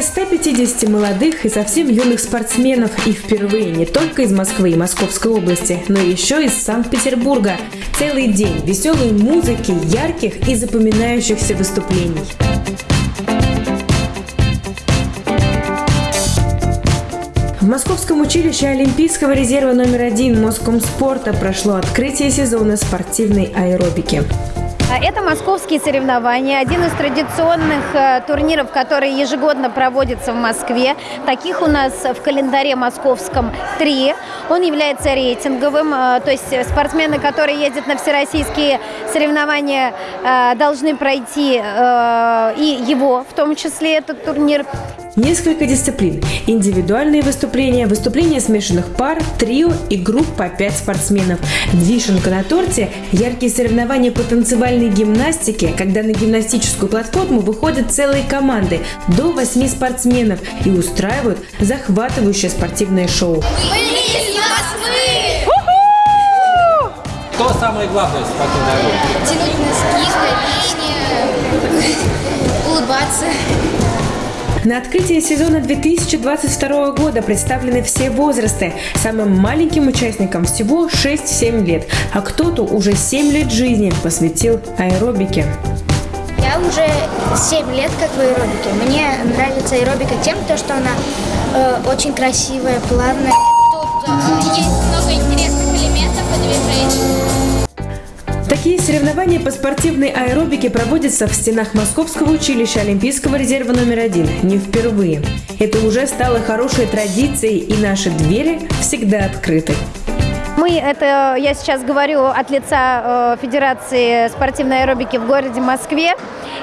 Более 150 молодых и совсем юных спортсменов и впервые не только из Москвы и Московской области, но еще из Санкт-Петербурга. Целый день веселой музыки, ярких и запоминающихся выступлений. В Московском училище Олимпийского резерва номер один Москомспорта прошло открытие сезона спортивной аэробики. А это московские соревнования, один из традиционных э, турниров, которые ежегодно проводятся в Москве. Таких у нас в календаре московском три. Он является рейтинговым, э, то есть спортсмены, которые ездят на всероссийские соревнования, э, должны пройти и его, в том числе этот турнир. Несколько дисциплин. Индивидуальные выступления, выступления смешанных пар, трио и групп по 5 спортсменов. Вишенка на торте – яркие соревнования по танцевальной гимнастике, когда на гимнастическую платформу выходят целые команды до 8 спортсменов и устраивают захватывающее спортивное шоу. Что самое главное в спортивной? Тянуть носки, ходить, улыбаться. На открытии сезона 2022 года представлены все возрасты. Самым маленьким участникам всего 6-7 лет, а кто-то уже 7 лет жизни посвятил аэробике. Я уже 7 лет как в аэробике. Мне нравится аэробика тем, то, что она э, очень красивая, плавная. Тут э, есть много интересных элементов и движений. Такие соревнования по спортивной аэробике проводятся в стенах Московского училища Олимпийского резерва номер один не впервые. Это уже стало хорошей традицией, и наши двери всегда открыты. Мы, это я сейчас говорю от лица э, Федерации спортивной аэробики в городе Москве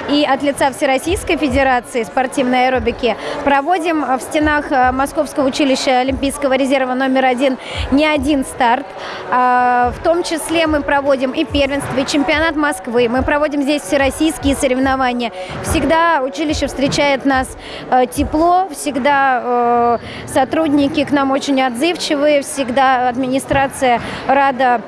и от лица Всероссийской Федерации спортивной аэробики проводим в стенах э, Московского училища Олимпийского резерва номер один не один старт. А, в том числе мы проводим и первенство, и чемпионат Москвы. Мы проводим здесь всероссийские соревнования. Всегда училище встречает нас э, тепло, всегда сотрудники к нам очень отзывчивые, всегда администрация рада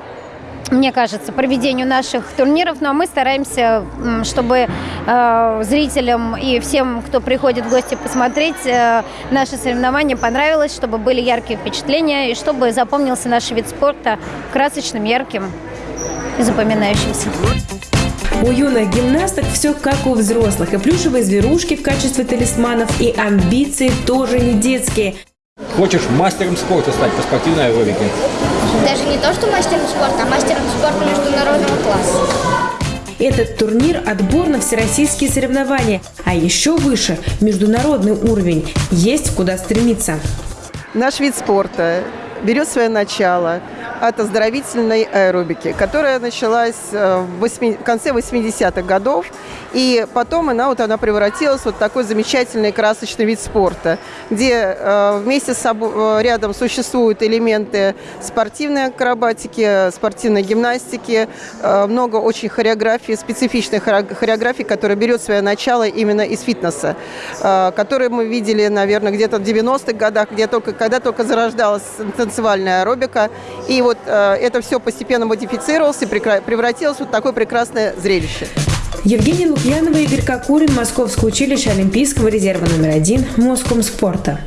мне кажется, проведению наших турниров, но мы стараемся, чтобы э, зрителям и всем, кто приходит в гости посмотреть э, наши соревнования, понравилось, чтобы были яркие впечатления и чтобы запомнился наш вид спорта красочным, ярким и запоминающимся. У юных гимнасток все как у взрослых. И плюшевые зверушки в качестве талисманов, и амбиции тоже не детские – Хочешь мастером спорта стать по спортивной аэробике? Даже не то, что мастером спорта, а мастером спорта международного класса. Этот турнир – отбор на всероссийские соревнования, а еще выше – международный уровень. Есть куда стремиться. Наш вид спорта берет свое начало от оздоровительной аэробики, которая началась э, в конце 80-х годов, и потом она, вот, она превратилась в вот такой замечательный красочный вид спорта, где э, вместе с э, рядом существуют элементы спортивной акробатики, спортивной гимнастики, много очень хореографии, специфичной хореографии, которая берет свое начало именно из фитнеса, которые мы видели, наверное, где-то в 90-х годах, где только, когда только зарождалась танцевальная аэробика. И вот э, это все постепенно модифицировалось и превратилось в вот такое прекрасное зрелище. Евгений Лукьянова, Игорь Кокурин, Московское училище Олимпийского резерва номер один Моском спорта.